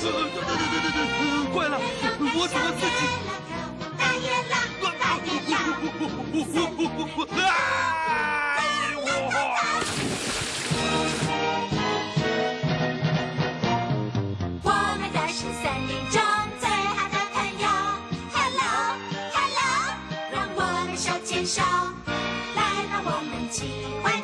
呃，了，我怎么自己？大野狼，我我！我们都是森林中最好的朋友，Hello Hello，让我们手牵手，来吧，我们欢。